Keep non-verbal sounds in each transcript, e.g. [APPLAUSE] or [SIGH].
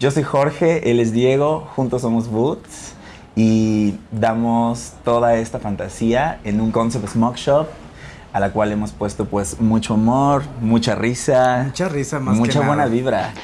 Yo soy Jorge, él es Diego, juntos somos Boots y damos toda esta fantasía en un concept smoke shop a la cual hemos puesto pues mucho humor, mucha risa, mucha risa más mucha que buena nada. vibra.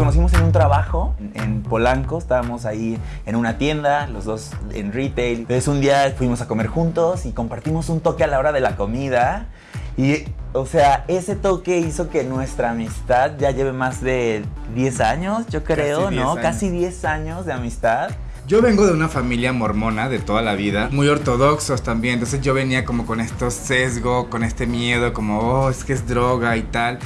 Conocimos en un trabajo en- en Polanco, estábamos ahí en una tienda, los dos en retail. Entonces un día fuimos a comer juntos y compartimos un toque a la hora de la comida. Y, o sea, ese toque hizo que nuestra amistad ya lleve más de 10 años, yo creo, Casi 10 ¿no? años. Casi 10 años de amistad. Yo vengo de una familia mormona de toda la vida, muy ortodoxos también, entonces yo venía como con estos sesgo, con este miedo, como, oh, es que es droga y tal.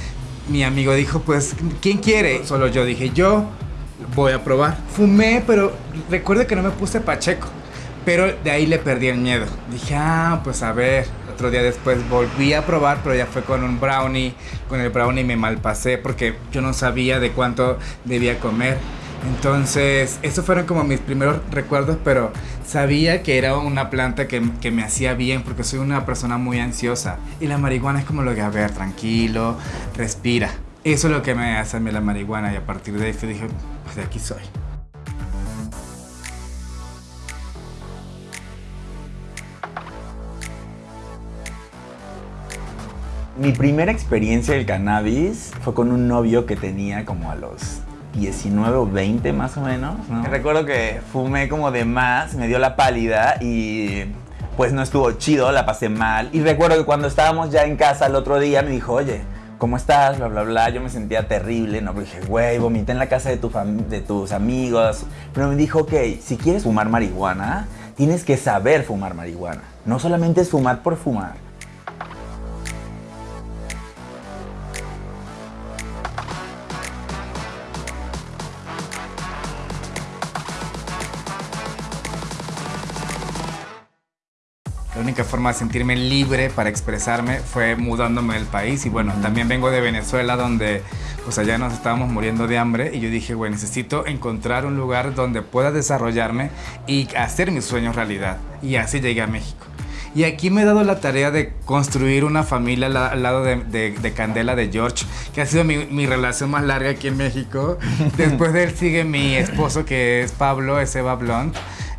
Mi amigo dijo, pues, ¿quién quiere? Solo yo dije, yo voy a probar. Fumé, pero recuerdo que no me puse pacheco, pero de ahí le perdí el miedo. Dije, ah, pues a ver. Otro día después volví a probar, pero ya fue con un brownie. Con el brownie me malpasé porque yo no sabía de cuánto debía comer. Entonces, esos fueron como mis primeros recuerdos, pero sabía que era una planta que, me hacía bien porque soy una persona muy ansiosa. Y la marihuana es como lo que, a ver, tranquilo, respira. Eso es lo que me hace a mí la marihuana y a partir de fue, dije, pues de aquí soy. Mi primera experiencia del cannabis fue con un novio que tenía como a los 19 o 20 más o menos. ¿no? Recuerdo que fumé como de más, me dio la pálida y pues no estuvo chido, la pasé mal. Y recuerdo que cuando estábamos ya en casa el otro día me dijo, oye, ¿cómo estás? Bla, bla, bla. Yo me sentía terrible, ¿no? Pero dije, güey, vomité en la casa de, de tus amigos. Pero me dijo, ok, si quieres fumar marihuana, tienes que saber fumar marihuana. No solamente es fumar por fumar. Forma de sentirme libre para expresarme fue mudándome del país y bueno, también vengo de Venezuela donde pues allá nos estábamos muriendo de hambre y yo dije, bueno, necesito encontrar un lugar donde pueda desarrollarme y hacer mis sueños realidad y así llegué a México. Y aquí me he dado la tarea de construir una familia al, la- al lado de, de- de Candela de George, que ha sido mi, mi relación más larga aquí en México. [LAUGHS] Después de él sigue mi esposo que es Pablo, es Eva Blunt.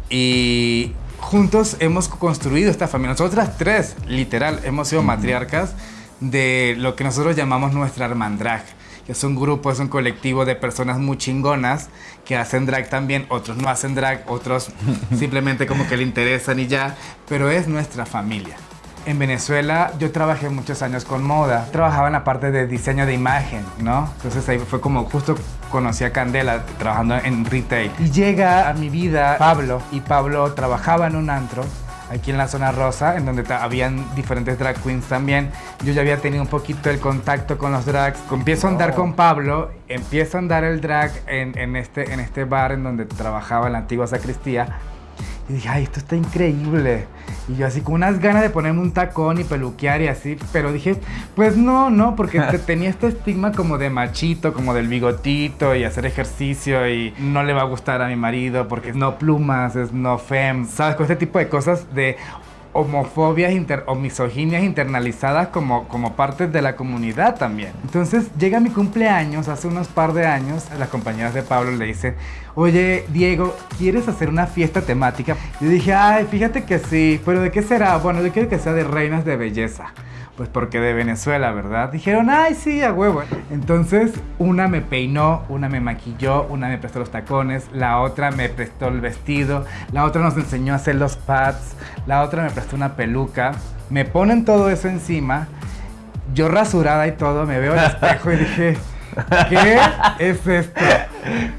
Y juntos hemos construido esta familia. Nosotras tres, literal, hemos sido matriarcas de lo que nosotros llamamos nuestra hermandrag. Que es un grupo, es un colectivo de personas muy chingonas que hacen drag también. Otros no hacen drag, otros [LAUGHS] simplemente como que le interesan y ya. Pero es nuestra familia. En Venezuela yo trabajé muchos años con moda. Trabajaba en la parte de diseño de imagen, ¿no? Entonces ahí fue como justo conocí a Candela trabajando en retail. Y llega a mi vida Pablo. Y Pablo trabajaba en un antro aquí en la zona rosa, en donde habían diferentes drag queens también. Yo ya había tenido un poquito el contacto con los drags. Empiezo a andar Oh. con Pablo, empiezo a andar el drag en, en este, en este bar en donde trabajaba en la antigua sacristía. Y dije, ay, esto está increíble. Y yo así con unas ganas de ponerme un tacón y peluquear y así. Pero dije, pues no, no, porque [LAUGHS] te- tenía este estigma como de machito, como del bigotito y hacer ejercicio y no le va a gustar a mi marido porque es no plumas, es no fem. ¿Sabes? Con este tipo de cosas de homofobias inter- o misoginias internalizadas como, como parte de la comunidad también. Entonces llega mi cumpleaños, hace unos par de años, las compañeras de Pablo le dicen, oye Diego, ¿quieres hacer una fiesta temática? Yo dije, ay, fíjate que sí, pero ¿de qué será? Bueno, yo quiero que sea de reinas de belleza. Pues porque de Venezuela, ¿verdad? Dijeron, ay, sí, a huevo. Entonces, una me peinó, una me maquilló, una me prestó los tacones, la otra me prestó el vestido, la otra nos enseñó a hacer los pads, la otra me prestó una peluca. Me ponen todo eso encima, yo rasurada y todo, me veo al espejo y dije, ¿qué es esto?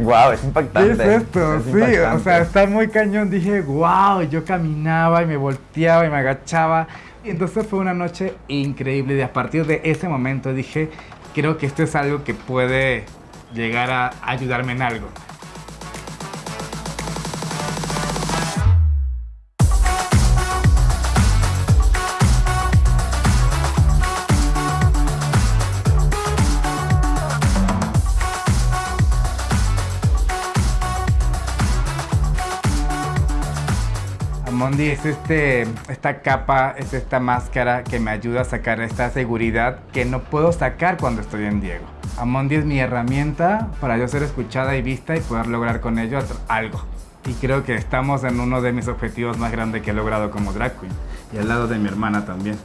Wow, es ¿Qué impactante. es esto? Es sí, o impactante. sea, está muy cañón. Dije, wow, yo caminaba y me volteaba y me agachaba. Y entonces fue una noche increíble. Y a partir de ese momento dije, creo que esto es algo que puede llegar a ayudarme en algo. Amondi es este, esta capa, es esta máscara que me ayuda a sacar esta seguridad que no puedo sacar cuando estoy en Diego. Amondi es mi herramienta para yo ser escuchada y vista y poder lograr con ello algo. Y creo que estamos en uno de mis objetivos más grandes que he logrado como drag queen. Y al lado de mi hermana también.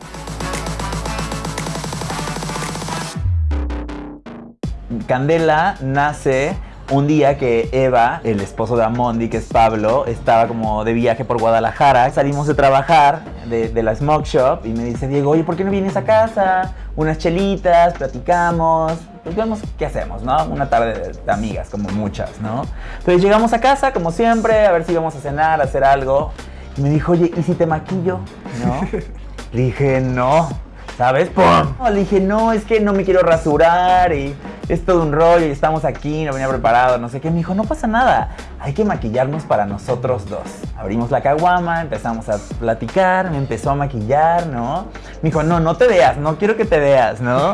Candela nace un día que Eva, el esposo de Amondi, que es Pablo, estaba como de viaje por Guadalajara. Salimos de trabajar de, la Smoke Shop y me dice, Diego, oye, ¿por qué no vienes a casa? Unas chelitas, platicamos, pues vemos qué hacemos, ¿no? Una tarde de, amigas, como muchas, ¿no? Entonces llegamos a casa, como siempre, a ver si íbamos a cenar, a hacer algo. Y me dijo, oye, ¿y si te maquillo? ¿No? [LAUGHS] Le dije, no. ¿Sabes? ¡Pum! Le dije, no, es que no me quiero rasurar y es todo un rollo y estamos aquí, no venía preparado, no sé qué. Me dijo, no pasa nada, hay que maquillarnos para nosotros dos. Abrimos la caguama, empezamos a platicar, me empezó a maquillar, ¿no? Me dijo, no, no te veas, no quiero que te veas, ¿no?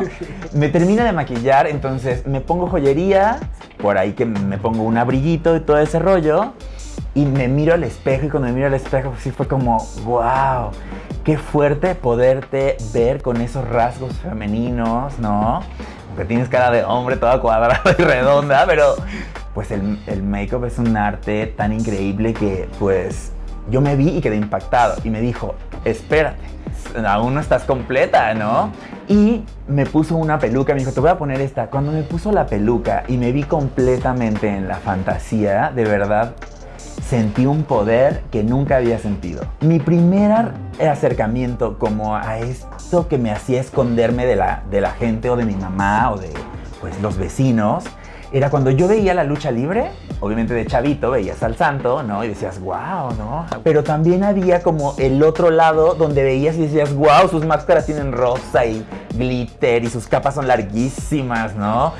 Me termina de maquillar, entonces me pongo joyería, por ahí que me pongo un abriguito y todo ese rollo. Y me miro al espejo y cuando me miro al espejo sí fue como, wow, qué fuerte poderte ver con esos rasgos femeninos, ¿no? Que tienes cara de hombre toda cuadrada y redonda, pero pues el, el make-up es un arte tan increíble que pues yo me vi y quedé impactado y me dijo, espérate, aún no estás completa, ¿no? Y me puso una peluca, me dijo, te voy a poner esta. Cuando me puso la peluca y me vi completamente en la fantasía, de verdad sentí un poder que nunca había sentido. Mi primer acercamiento como a esto que me hacía esconderme de la, de la gente o de mi mamá o de pues, los vecinos, era cuando yo veía la lucha libre, obviamente de chavito, veías al santo, ¿no? Y decías, wow, ¿no? Pero también había como el otro lado donde veías y decías, wow, sus máscaras tienen rosa y glitter y sus capas son larguísimas, ¿no?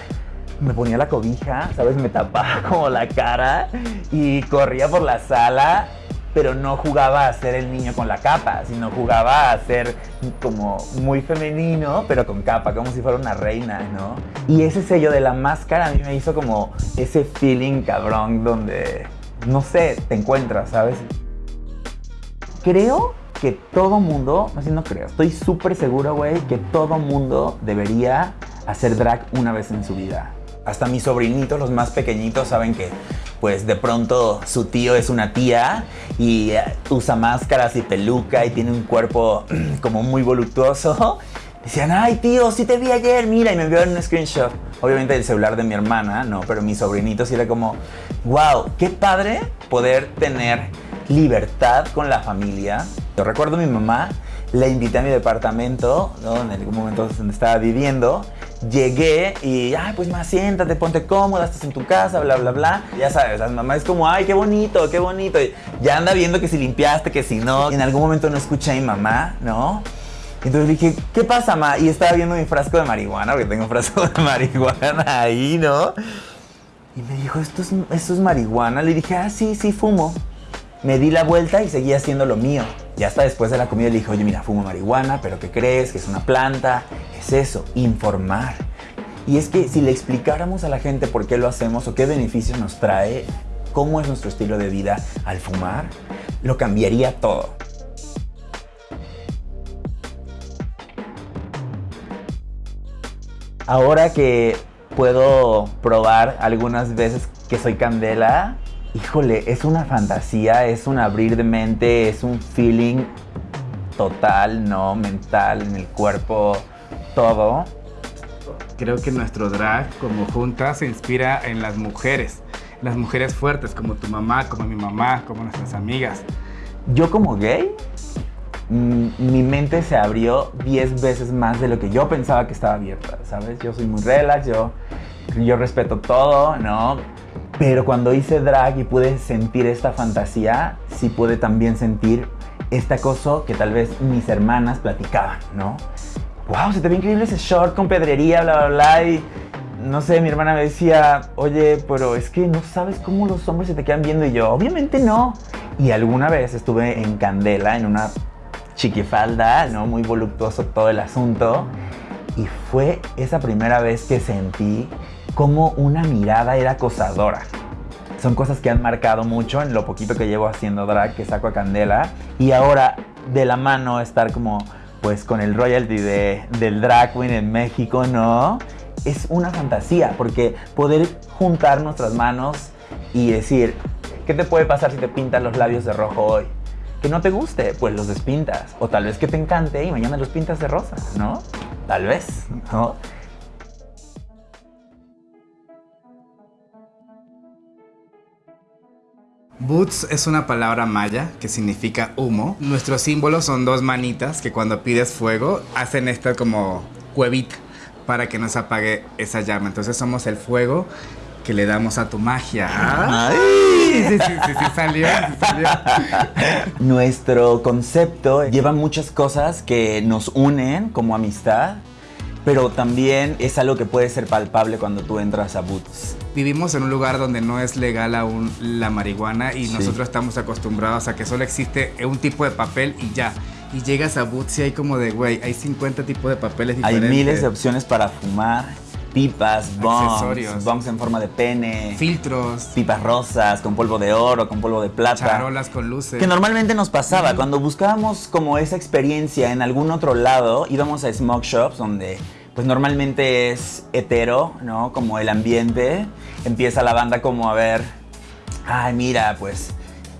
Me ponía la cobija, ¿sabes? Me tapaba [LAUGHS] como la cara y corría por la sala, pero no jugaba a ser el niño con la capa, sino jugaba a ser como muy femenino, pero con capa, como si fuera una reina, ¿no? Y ese sello de la máscara a mí me hizo como ese feeling cabrón donde, no sé, te encuentras, ¿sabes? Creo que todo mundo, así no creo, estoy súper seguro, güey, que todo mundo debería hacer drag una vez en su vida hasta mis sobrinitos, los más pequeñitos, saben que pues de pronto su tío es una tía y eh, usa máscaras y peluca y tiene un cuerpo [CLEARS THROAT] como muy voluptuoso. [LAUGHS] Decían, ay tío, sí te vi ayer, mira, y me enviaron un screenshot. Obviamente el celular de mi hermana, no, pero mis sobrinitos y era como, wow, qué padre poder tener libertad con la familia. Yo recuerdo a mi mamá, la invité a mi departamento, ¿no? en algún momento donde estaba viviendo, llegué y, ay, pues más siéntate, ponte cómoda, estás en tu casa, bla, bla, bla. Ya sabes, la mamá es como, ay, qué bonito, qué bonito. Y ya anda viendo que si limpiaste, que si no. Y en algún momento no escuché a mi mamá, ¿no? Entonces dije, ¿qué pasa, ma? Y estaba viendo mi frasco de marihuana, porque tengo un frasco de [LAUGHS] marihuana ahí, ¿no? Y me dijo, ¿esto es, ¿esto es marihuana? Le dije, ah, sí, sí, fumo. Me di la vuelta y seguía haciendo lo mío. Ya hasta después de la comida le dije, oye, mira, fumo marihuana, pero ¿qué crees? Que es una planta. Es eso, informar. Y es que si le explicáramos a la gente por qué lo hacemos o qué beneficios nos trae, cómo es nuestro estilo de vida al fumar, lo cambiaría todo. Ahora que puedo probar algunas veces que soy candela, híjole, es una fantasía, es un abrir de mente, es un feeling total, ¿no? Mental, en el cuerpo, todo. Creo que nuestro drag como junta se inspira en las mujeres, las mujeres fuertes como tu mamá, como mi mamá, como nuestras amigas. Yo como gay, mm, mi mente se abrió 10 veces más de lo que yo pensaba que estaba abierta, ¿sabes? Yo soy muy relax, yo, yo respeto todo, ¿no? Pero cuando hice drag y pude sentir esta fantasía, sí pude también sentir esta cosa que tal vez mis hermanas platicaban, ¿no? ¡Wow! Se te ve increíble ese short con pedrería, bla, bla, bla. Y no sé, mi hermana me decía, oye, pero es que no sabes cómo los hombres se te quedan viendo. Y yo, obviamente no. Y alguna vez estuve en Candela, en una chiquifalda, ¿no? Muy voluptuoso todo el asunto. Y fue esa primera vez que sentí como una mirada era acosadora. son cosas que han marcado mucho en lo poquito que llevo haciendo drag, que saco a Candela. Y ahora, de la mano, estar como, pues, con el royalty de, del drag queen en México, ¿no? Es una fantasía, porque poder juntar nuestras manos y decir, ¿qué te puede pasar si te pintas los labios de rojo hoy? Que no te guste, pues los despintas. O tal vez que te encante y mañana los pintas de rosa, ¿no? Tal vez, ¿no? Boots es una palabra maya que significa humo. Nuestros símbolos son dos manitas que cuando pides fuego hacen esta como cuevita para que no se apague esa llama. Entonces somos el fuego que le damos a tu magia. Ay. Sí, sí, sí, sí, salió, sí salió. Nuestro concepto lleva muchas cosas que nos unen como amistad, pero también es algo que puede ser palpable cuando tú entras a Boots. Vivimos en un lugar donde no es legal aún la marihuana y Sí. nosotros estamos acostumbrados a que solo existe un tipo de papel y ya. Y llegas a Boots y hay como de, güey, hay 50 tipos de papeles Hay diferentes. miles de opciones para fumar, pipas, bongs, bongs en forma de pene, Filtros, pipas rosas, con polvo de oro, con polvo de plata. charolas con luces. Que normalmente nos pasaba, cuando buscábamos como esa experiencia en algún otro lado, íbamos a smoke shops donde pues normalmente es hetero, ¿no? Como el ambiente, empieza la banda como a ver, ay mira, pues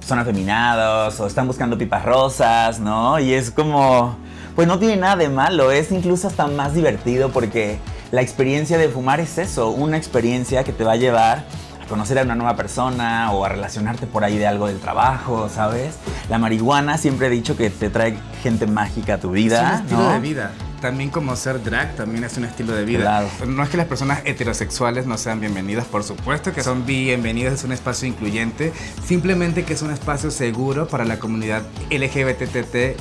son afeminados o están buscando pipas rosas, ¿no? Y es como, pues no tiene nada de malo, es incluso hasta más divertido porque la experiencia de fumar es eso, una experiencia que te va a llevar a conocer a una nueva persona o a relacionarte por ahí de algo del trabajo, ¿sabes? La marihuana siempre he dicho que te trae gente mágica a tu Es vida, un estilo ¿no? de vida. También como ser drag también es un estilo de vida. Claro. No es que las personas heterosexuales no sean bienvenidas, por supuesto que son bienvenidas, es un espacio incluyente, simplemente que es un espacio seguro para la comunidad LGBTTIQ+,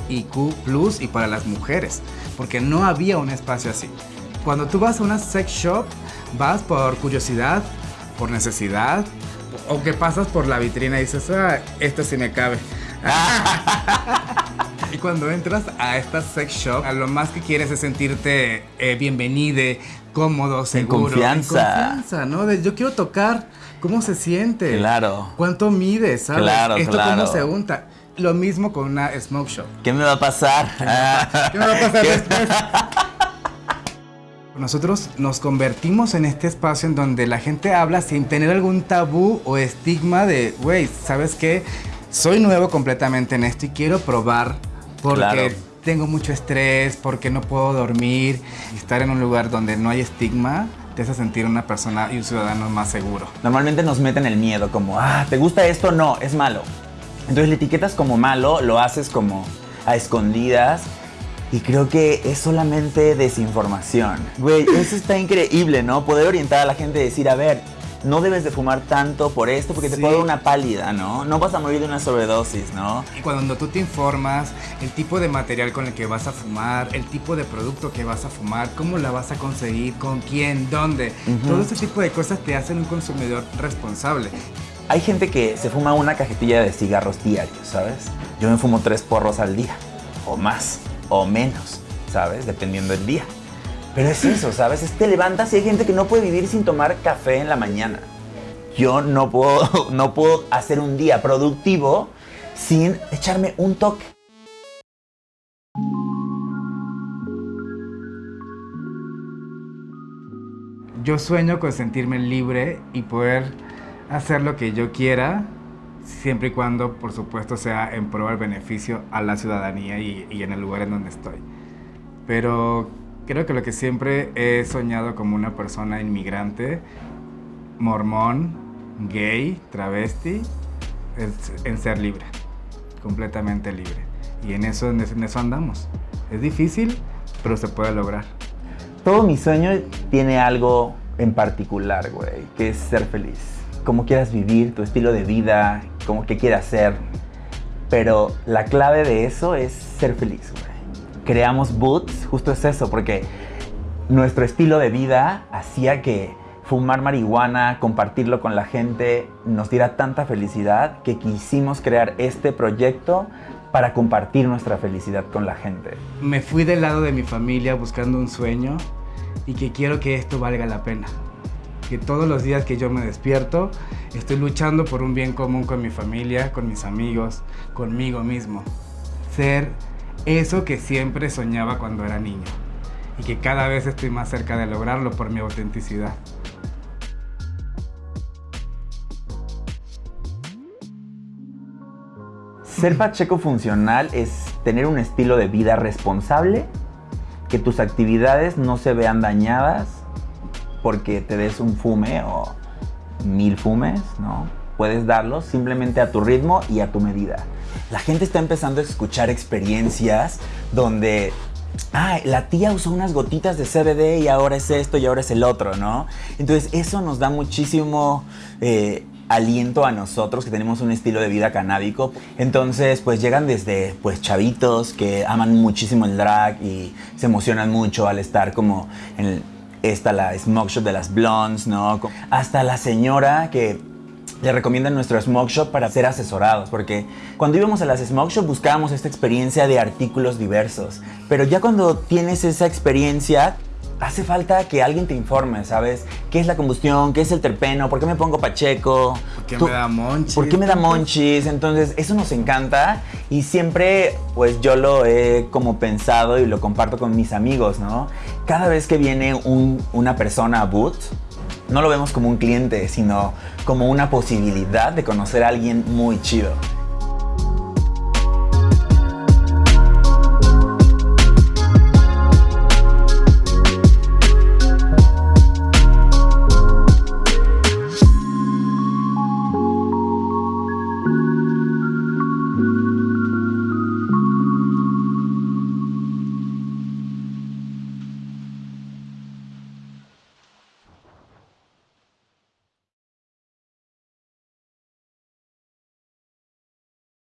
y para las mujeres, porque no había un espacio así. Cuando tú vas a una sex shop, vas por curiosidad, por necesidad, o que pasas por la vitrina y dices, ah, esto sí me cabe. [LAUGHS] Y cuando entras a esta sex shop, a lo más que quieres es sentirte eh, bienvenide, cómodo, seguro. confianza. En confianza, ¿no? De yo quiero tocar, ¿cómo se siente? Claro. ¿Cuánto mide, sabes? Claro, Esto claro. cómo se unta. Lo mismo con una smoke shop. ¿Qué me va a pasar? [LAUGHS] ¿Qué me va a pasar [LAUGHS] ¿Qué- después? Nosotros nos convertimos en este espacio en donde la gente habla sin tener algún tabú o estigma de, güey, ¿sabes qué? Soy nuevo completamente en esto y quiero probar porque Claro. tengo mucho estrés, porque no puedo dormir. Estar en un lugar donde no hay estigma te hace sentir una persona y un ciudadano más seguro. Normalmente nos meten el miedo, como, ah, ¿te gusta esto? No, es malo. Entonces le etiquetas como malo, lo haces como a escondidas. Y creo que es solamente desinformación. Güey, eso está increíble, ¿no? Poder orientar a la gente y decir, a ver, no debes de fumar tanto por esto porque te Sí. puede dar una pálida, ¿no? No vas a morir de una sobredosis, ¿no? Y cuando tú te informas, el tipo de material con el que vas a fumar, el tipo de producto que vas a fumar, cómo la vas a conseguir, con quién, dónde, Ujú. todo ese tipo de cosas te hacen un consumidor responsable. Hay gente que se fuma una cajetilla de cigarros diarios, ¿sabes? Yo me fumo tres porros al día, o más, o menos, ¿sabes? Dependiendo del día. Pero es eso, ¿sabes? Es te levantas y hay gente que no puede vivir sin tomar café en la mañana. Yo no puedo, [LAUGHS] no puedo hacer un día productivo sin echarme un toque. Yo sueño con sentirme libre y poder hacer lo que yo quiera, siempre y cuando, por supuesto, sea en pro del beneficio a la ciudadanía y, y en el lugar en donde estoy. Pero creo que lo que siempre he soñado como una persona inmigrante, mormón, gay, travesti, es en ser libre, completamente libre. Y en eso, en eso, andamos. Es difícil, pero se puede lograr. Todo mi sueño tiene algo en particular, güey, que es ser feliz. Como quieras vivir, tu estilo de vida, como que quieras ser. Pero la clave de eso es ser feliz, güey. Creamos Boots, justo es eso, porque nuestro estilo de vida hacía que fumar marihuana, compartirlo con la gente, nos diera tanta felicidad que quisimos crear este proyecto para compartir nuestra felicidad con la gente. me fui del lado de mi familia buscando un sueño y que quiero que esto valga la pena. Que todos los días que yo me despierto estoy luchando por un bien común con mi familia, con mis amigos, conmigo mismo. Ser eso que siempre soñaba cuando era niño y que cada vez estoy más cerca de lograrlo por mi autenticidad. Ser Pacheco funcional es tener un estilo de vida responsable, que tus actividades no se vean dañadas porque te des un fume o mil fumes, ¿no? Puedes darlos simplemente a tu ritmo y a tu medida. La gente está empezando a escuchar experiencias donde ah, la tía usó unas gotitas de CBD y ahora es esto y ahora es el otro, ¿no? Entonces eso nos da muchísimo eh, aliento a nosotros que tenemos un estilo de vida canábico. Entonces, pues llegan desde pues chavitos que aman muchísimo el drag y se emocionan mucho al estar como en esta la smoke shop de las blondes, ¿no? Hasta la señora que le recomiendan nuestro smoke shop para ser asesorados, porque cuando íbamos a las smoke shop buscábamos esta experiencia de artículos diversos, pero ya cuando tienes esa experiencia hace falta que alguien te informe, ¿sabes? ¿Qué es la combustión? ¿Qué es el terpeno? ¿Por qué me pongo pacheco? ¿Por qué me da monchis? ¿Por qué me da monchis? Entonces, eso nos encanta y siempre, pues yo lo he como pensado y lo comparto con mis amigos, ¿no? Cada vez que viene una persona a Boot, no lo vemos como un cliente, sino como una posibilidad de conocer a alguien muy chido.